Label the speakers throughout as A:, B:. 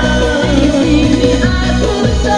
A: I believe in I pull the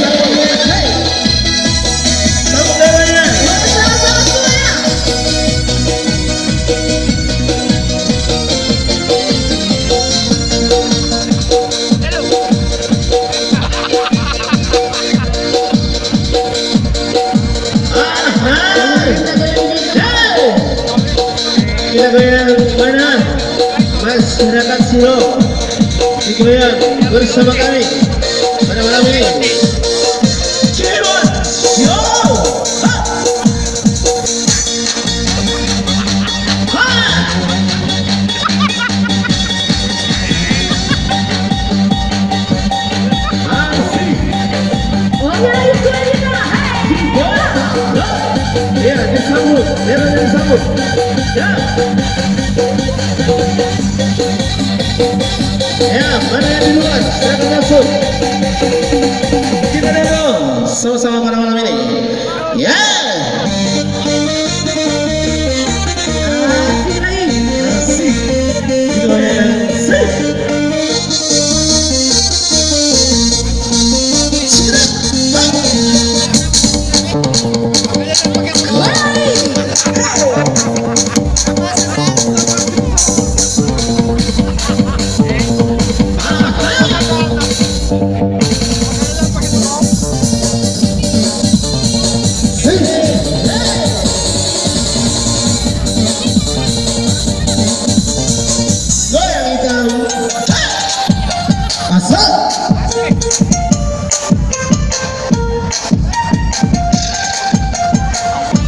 B: Surabaya mana? Masyarakat Suro digoyang bersama kami pada malam ini. Yeah, my name is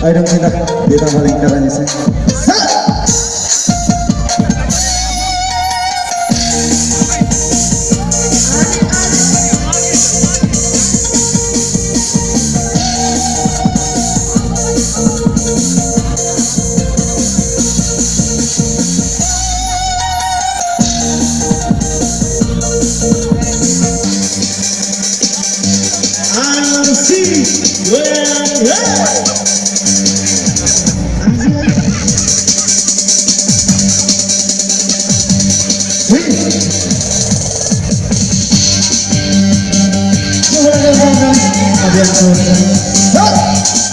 B: ayo dong kita kita balik caranya sih Yeah. Deus.